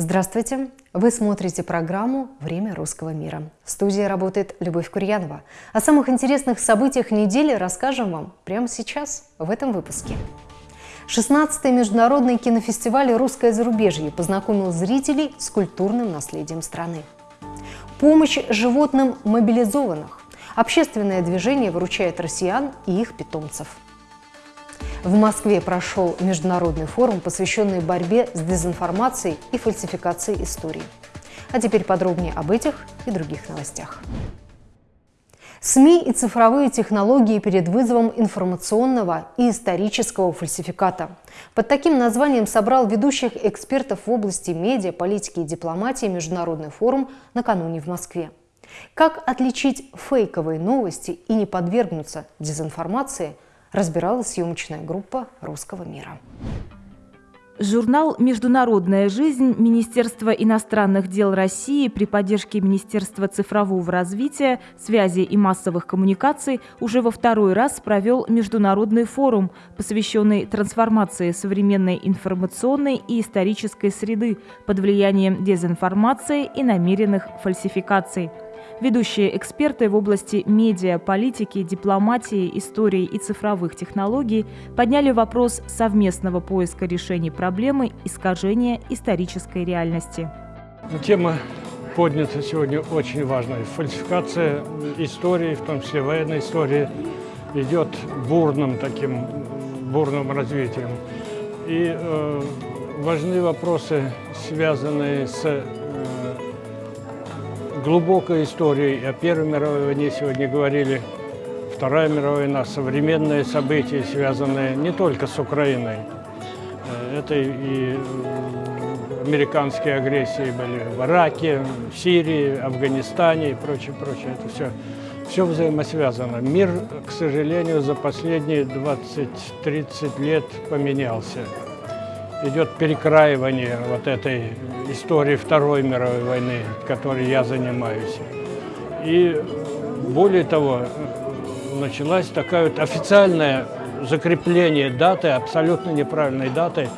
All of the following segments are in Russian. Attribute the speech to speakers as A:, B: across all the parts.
A: Здравствуйте! Вы смотрите программу «Время русского мира». В студии работает Любовь Курьянова. О самых интересных событиях недели расскажем вам прямо сейчас, в этом выпуске. 16-й международный кинофестиваль «Русское зарубежье» познакомил зрителей с культурным наследием страны. Помощь животным мобилизованных. Общественное движение выручает россиян и их питомцев – в Москве прошел международный форум, посвященный борьбе с дезинформацией и фальсификацией истории. А теперь подробнее об этих и других новостях. СМИ и цифровые технологии перед вызовом информационного и исторического фальсификата. Под таким названием собрал ведущих экспертов в области медиа, политики и дипломатии Международный форум накануне в Москве. Как отличить фейковые новости и не подвергнуться дезинформации – разбирала съемочная группа «Русского мира».
B: Журнал «Международная жизнь» Министерства иностранных дел России при поддержке Министерства цифрового развития, связи и массовых коммуникаций уже во второй раз провел международный форум, посвященный трансформации современной информационной и исторической среды под влиянием дезинформации и намеренных фальсификаций – Ведущие эксперты в области медиа, политики, дипломатии, истории и цифровых технологий подняли вопрос совместного поиска решений проблемы искажения исторической реальности.
C: Тема поднята сегодня очень важная. Фальсификация истории, в том числе военной истории, идет бурным таким бурным развитием. И э, важны вопросы, связанные с глубокой историей. О Первой мировой войне сегодня говорили. Вторая мировая война, современные события, связанные не только с Украиной. Э, это и э, американские агрессии были в Ираке, в Сирии, Афганистане и прочее, прочее. Это все, все взаимосвязано. Мир, к сожалению, за последние 20-30 лет поменялся идет перекраивание вот этой истории Второй мировой войны, которой я занимаюсь. И более того, началась такая вот официальное закрепление даты, абсолютно неправильной даты,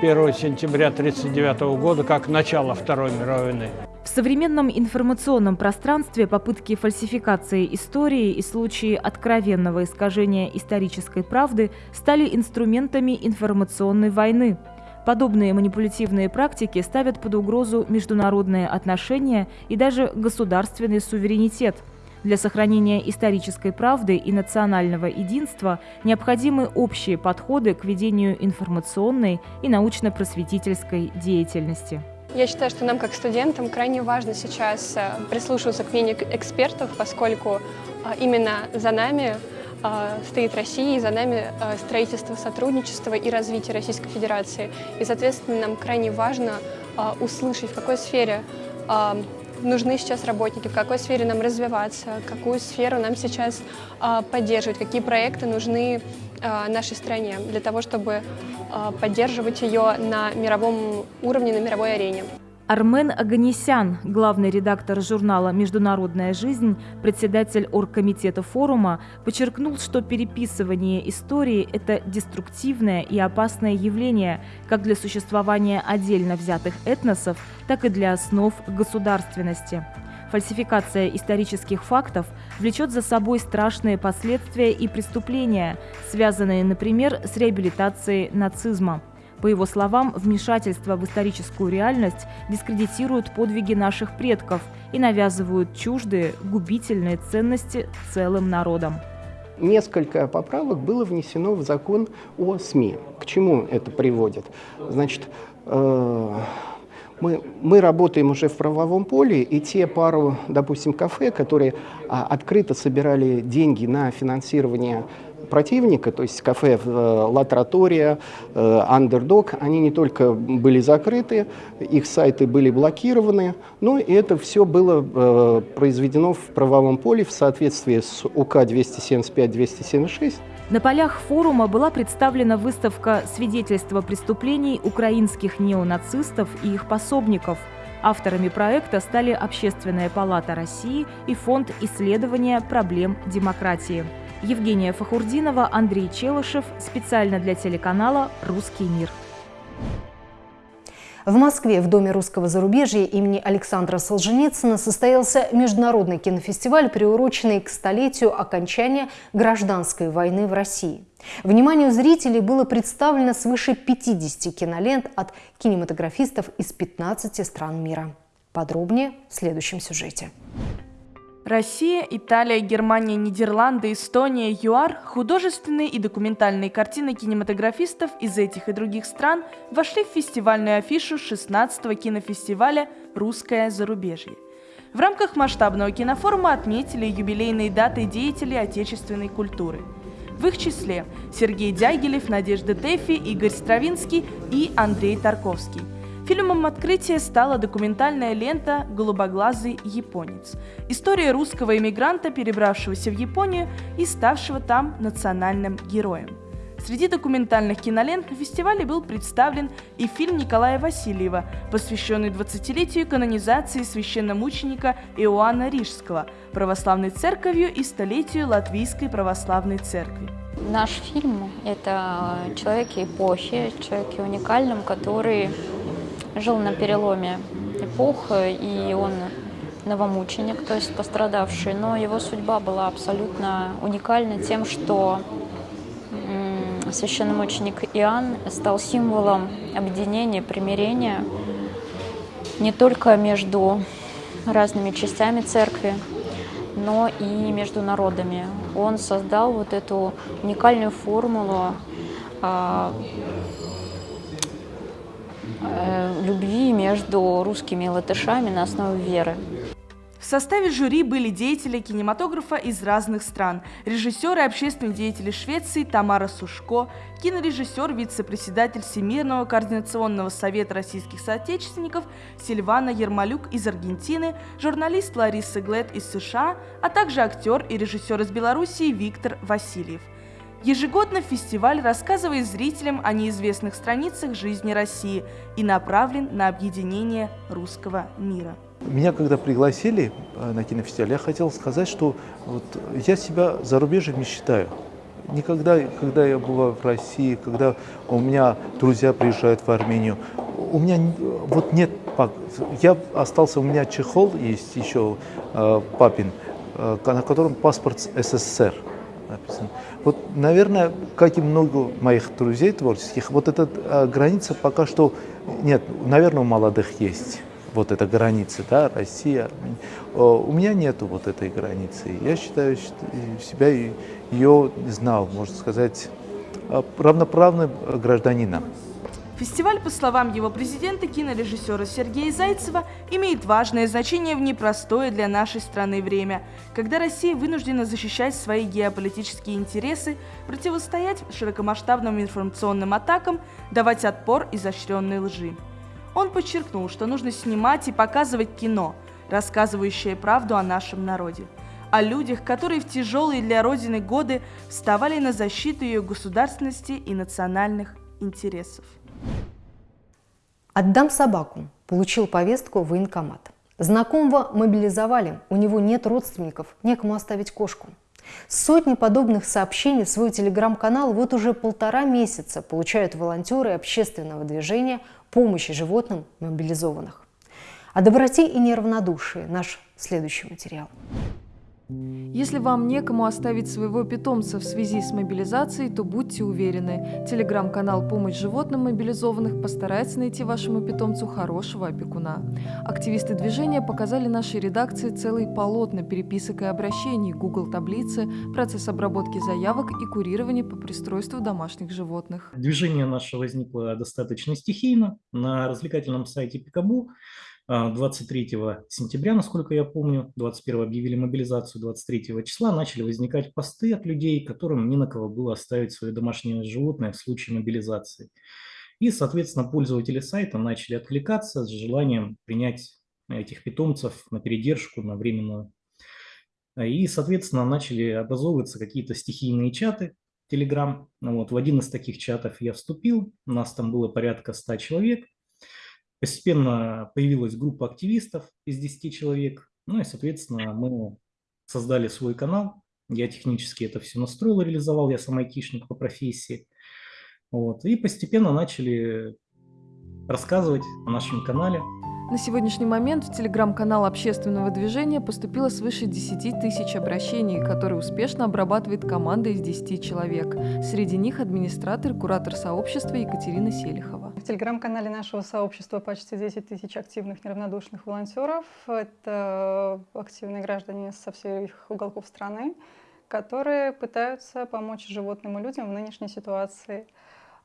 C: 1 сентября 1939 года, как начало Второй мировой войны.
B: В современном информационном пространстве попытки фальсификации истории и случаи откровенного искажения исторической правды стали инструментами информационной войны – Подобные манипулятивные практики ставят под угрозу международные отношения и даже государственный суверенитет. Для сохранения исторической правды и национального единства необходимы общие подходы к ведению информационной и научно-просветительской деятельности.
D: Я считаю, что нам, как студентам, крайне важно сейчас э, прислушиваться к мнению экспертов, поскольку э, именно за нами а, стоит Россия, и за нами а, строительство сотрудничества и развитие Российской Федерации. И, соответственно, нам крайне важно а, услышать, в какой сфере нужны сейчас работники, в какой сфере нам развиваться, какую сферу нам сейчас поддерживать, какие проекты нужны нашей стране для того, чтобы поддерживать ее на мировом уровне, на мировой арене.
B: Армен Аганесян, главный редактор журнала «Международная жизнь», председатель оргкомитета форума, подчеркнул, что переписывание истории – это деструктивное и опасное явление как для существования отдельно взятых этносов, так и для основ государственности. Фальсификация исторических фактов влечет за собой страшные последствия и преступления, связанные, например, с реабилитацией нацизма – по его словам, вмешательство в историческую реальность дискредитирует подвиги наших предков и навязывают чуждые, губительные ценности целым народам.
E: Несколько поправок было внесено в закон о СМИ. К чему это приводит? Значит, э мы, мы работаем уже в правовом поле, и те пару, допустим, кафе, которые а, открыто собирали деньги на финансирование противника, то есть кафе э, Ла Тратория, Андердог, они не только были закрыты, их сайты были блокированы, но и это все было э, произведено в правовом поле в соответствии с УК 275-276.
B: На полях форума была представлена выставка «Свидетельства преступлений украинских неонацистов и их пособников», Авторами проекта стали Общественная палата России и Фонд исследования проблем демократии. Евгения Фахурдинова, Андрей Челышев. Специально для телеканала «Русский мир».
A: В Москве в Доме русского зарубежья имени Александра Солженицына состоялся международный кинофестиваль, приуроченный к столетию окончания гражданской войны в России. Вниманию зрителей было представлено свыше 50 кинолент от кинематографистов из 15 стран мира. Подробнее в следующем сюжете.
F: Россия, Италия, Германия, Нидерланды, Эстония, ЮАР – художественные и документальные картины кинематографистов из этих и других стран вошли в фестивальную афишу 16-го кинофестиваля «Русское зарубежье». В рамках масштабного кинофорума отметили юбилейные даты деятелей отечественной культуры. В их числе Сергей Дягилев, Надежда Тэфи, Игорь Стравинский и Андрей Тарковский – Фильмом открытия стала документальная лента «Голубоглазый японец». История русского эмигранта, перебравшегося в Японию и ставшего там национальным героем. Среди документальных кинолент на фестивале был представлен и фильм Николая Васильева, посвященный 20-летию канонизации священномученика Иоанна Рижского, православной церковью и столетию Латвийской православной церкви.
G: Наш фильм – это человек эпохи, человек уникальным, который жил на переломе эпох, и он новомученик, то есть пострадавший, но его судьба была абсолютно уникальна тем, что священномученик Иоанн стал символом объединения, примирения не только между разными частями церкви, но и между народами. Он создал вот эту уникальную формулу а, любви между русскими и латышами на основе веры.
F: В составе жюри были деятели кинематографа из разных стран, режиссеры и общественные деятели Швеции Тамара Сушко, кинорежиссер, вице-председатель Всемирного координационного совета российских соотечественников Сильвана Ермолюк из Аргентины, журналист Лариса Глет из США, а также актер и режиссер из Белоруссии Виктор Васильев – Ежегодно фестиваль рассказывает зрителям о неизвестных страницах жизни России и направлен на объединение русского мира.
H: Меня когда пригласили э, на кинофестиваль, я хотел сказать, что вот я себя зарубежьем не считаю. Никогда, когда я бываю в России, когда у меня друзья приезжают в Армению, у меня вот нет, я остался, у меня чехол есть еще э, папин, э, на котором паспорт СССР написан. Вот, наверное, как и много моих друзей творческих, вот эта а, граница пока что нет, наверное, у молодых есть вот эта граница, да, Россия. У меня нету вот этой границы. Я считаю себя ее знал, можно сказать, а, равноправным гражданином.
F: Фестиваль, по словам его президента, кинорежиссера Сергея Зайцева, имеет важное значение в непростое для нашей страны время, когда Россия вынуждена защищать свои геополитические интересы, противостоять широкомасштабным информационным атакам, давать отпор изощренной лжи. Он подчеркнул, что нужно снимать и показывать кино, рассказывающее правду о нашем народе о людях, которые в тяжелые для Родины годы вставали на защиту ее государственности и национальных интересов.
A: Отдам собаку. Получил повестку в военкомат. Знакомого мобилизовали, у него нет родственников, некому оставить кошку. Сотни подобных сообщений в свой телеграм-канал вот уже полтора месяца получают волонтеры общественного движения помощи животным мобилизованных. О доброте и неравнодушии наш следующий материал.
I: Если вам некому оставить своего питомца в связи с мобилизацией, то будьте уверены, телеграм-канал «Помощь животным мобилизованных» постарается найти вашему питомцу хорошего опекуна. Активисты движения показали нашей редакции целый полотна переписок и обращений, Google таблицы, процесс обработки заявок и курирования по пристройству домашних животных.
J: Движение наше возникло достаточно стихийно на развлекательном сайте Пикабу. 23 а, сентября, насколько я помню, 21 объявили мобилизацию, 23 числа начали возникать посты от людей, которым не на кого было оставить свое домашнее животное в случае мобилизации. И, соответственно, пользователи сайта начали откликаться с желанием принять этих питомцев на передержку, на временную. И, соответственно, начали образовываться какие-то стихийные чаты, Telegram. Вот, в один из таких чатов я вступил, у нас там было порядка 100 человек – Постепенно появилась группа активистов из 10 человек. Ну и, соответственно, мы создали свой канал. Я технически это все настроил, реализовал. Я сам айтишник по профессии. Вот. И постепенно начали рассказывать о нашем канале.
I: На сегодняшний момент в телеграм-канал общественного движения поступило свыше 10 тысяч обращений, которые успешно обрабатывает команда из 10 человек. Среди них администратор, куратор сообщества Екатерина Селихова.
K: В телеграм-канале нашего сообщества почти 10 тысяч активных неравнодушных волонтеров. Это активные граждане со всех уголков страны, которые пытаются помочь животным и людям в нынешней ситуации.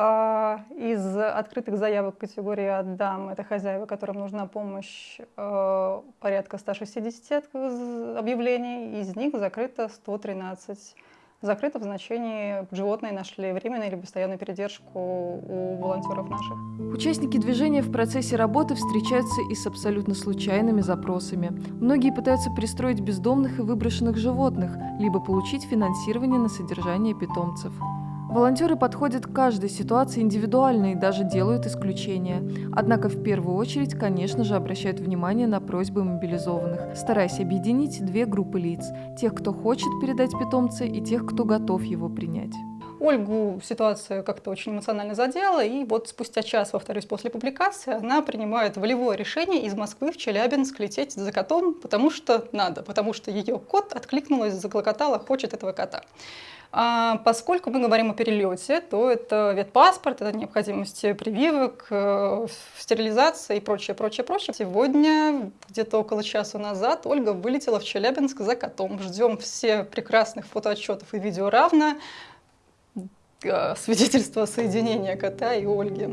K: А, из открытых заявок категории «Отдам» — это хозяева, которым нужна помощь, э, порядка 160 объявлений, из них закрыто 113. Закрыто в значении животные нашли временную или постоянную передержку у волонтеров наших.
I: Участники движения в процессе работы встречаются и с абсолютно случайными запросами. Многие пытаются пристроить бездомных и выброшенных животных, либо получить финансирование на содержание питомцев. Волонтеры подходят к каждой ситуации индивидуально и даже делают исключения. Однако в первую очередь, конечно же, обращают внимание на просьбы мобилизованных, стараясь объединить две группы лиц – тех, кто хочет передать питомца, и тех, кто готов его принять.
K: Ольгу ситуация как-то очень эмоционально задела, и вот спустя час, повторюсь, после публикации, она принимает волевое решение из Москвы в Челябинск лететь за котом, потому что надо, потому что ее кот откликнулась, заклокотала, хочет этого кота. А поскольку мы говорим о перелете, то это ветпаспорт, это необходимость прививок, э, стерилизация и прочее, прочее, прочее. Сегодня, где-то около часа назад, Ольга вылетела в Челябинск за котом. Ждем все прекрасных фотоотчетов и видео равно э, свидетельства соединения кота и Ольги.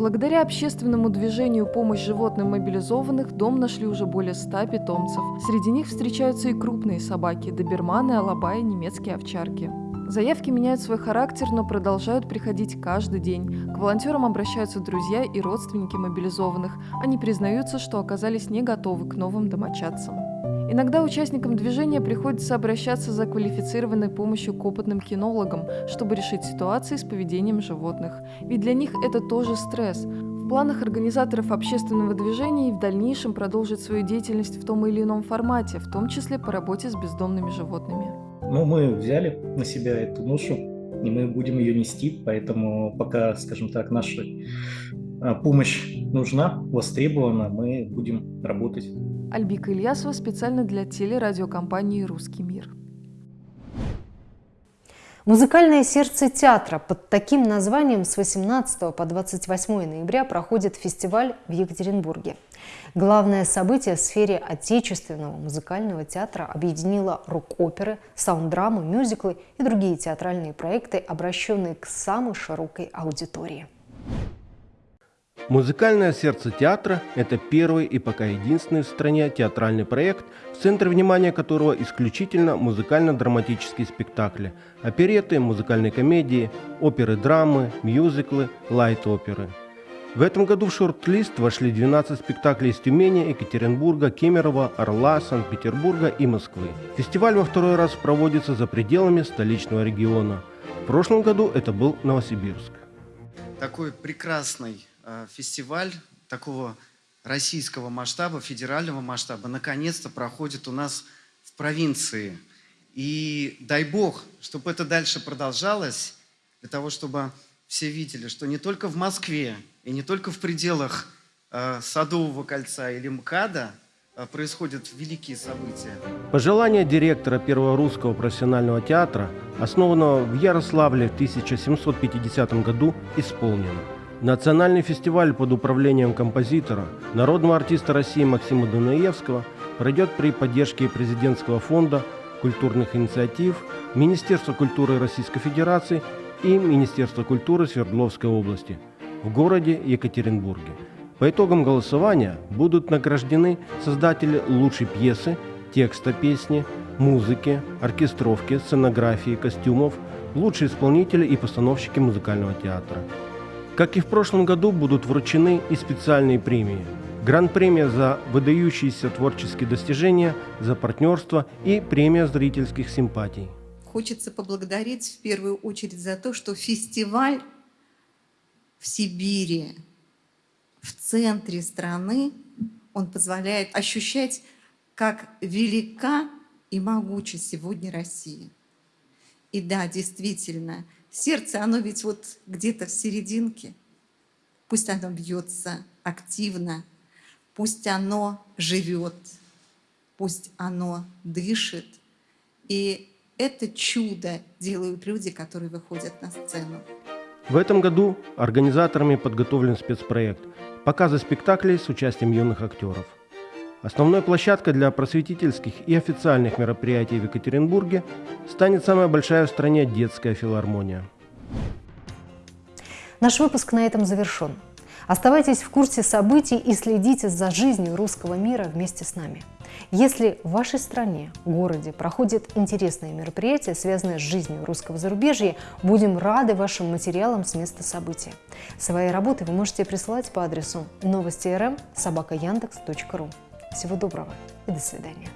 I: Благодаря общественному движению «Помощь животным мобилизованных» дом нашли уже более 100 питомцев. Среди них встречаются и крупные собаки – доберманы, алабаи, немецкие овчарки. Заявки меняют свой характер, но продолжают приходить каждый день. К волонтерам обращаются друзья и родственники мобилизованных. Они признаются, что оказались не готовы к новым домочадцам. Иногда участникам движения приходится обращаться за квалифицированной помощью к опытным кинологам, чтобы решить ситуации с поведением животных. Ведь для них это тоже стресс. В планах организаторов общественного движения и в дальнейшем продолжить свою деятельность в том или ином формате, в том числе по работе с бездомными животными.
J: Но мы взяли на себя эту ношу, и мы будем ее нести, поэтому пока, скажем так, наша а, помощь нужна, востребована, мы будем работать.
I: Альбика Ильясова специально для телерадиокомпании «Русский мир».
A: Музыкальное сердце театра под таким названием с 18 по 28 ноября проходит фестиваль в Екатеринбурге. Главное событие в сфере отечественного музыкального театра объединило рок-оперы, саунд-драмы, мюзиклы и другие театральные проекты, обращенные к самой широкой аудитории.
L: Музыкальное сердце театра – это первый и пока единственный в стране театральный проект, в центре внимания которого исключительно музыкально-драматические спектакли, опереты, музыкальные комедии, оперы-драмы, мюзиклы, лайт-оперы – в этом году в шорт-лист вошли 12 спектаклей из Тюмени, Екатеринбурга, Кемерово, Орла, Санкт-Петербурга и Москвы. Фестиваль во второй раз проводится за пределами столичного региона. В прошлом году это был Новосибирск.
M: Такой прекрасный фестиваль такого российского масштаба, федерального масштаба, наконец-то проходит у нас в провинции. И дай бог, чтобы это дальше продолжалось, для того, чтобы все видели, что не только в Москве и не только в пределах э, Садового кольца или МКАДа э, происходят великие события.
L: Пожелание директора Первого русского профессионального театра, основанного в Ярославле в 1750 году, исполнено. Национальный фестиваль под управлением композитора, народного артиста России Максима Дунаевского пройдет при поддержке президентского фонда культурных инициатив, Министерства культуры Российской Федерации и Министерства культуры Свердловской области в городе Екатеринбурге. По итогам голосования будут награждены создатели лучшей пьесы, текста песни, музыки, оркестровки, сценографии, костюмов, лучшие исполнители и постановщики музыкального театра. Как и в прошлом году, будут вручены и специальные премии. Гран-премия за выдающиеся творческие достижения, за партнерство и премия зрительских симпатий.
N: Хочется поблагодарить в первую очередь за то, что фестиваль в Сибири, в центре страны, он позволяет ощущать, как велика и могуча сегодня Россия. И да, действительно, сердце, оно ведь вот где-то в серединке. пусть оно бьется активно, пусть оно живет, пусть оно дышит. И это чудо делают люди, которые выходят на сцену.
L: В этом году организаторами подготовлен спецпроект «Показы спектаклей с участием юных актеров». Основной площадкой для просветительских и официальных мероприятий в Екатеринбурге станет самая большая в стране детская филармония.
A: Наш выпуск на этом завершен. Оставайтесь в курсе событий и следите за жизнью русского мира вместе с нами. Если в вашей стране, городе проходят интересные мероприятия, связанные с жизнью русского зарубежья, будем рады вашим материалам с места события. Свои работы вы можете присылать по адресу новости.рм собака Всего доброго и до свидания.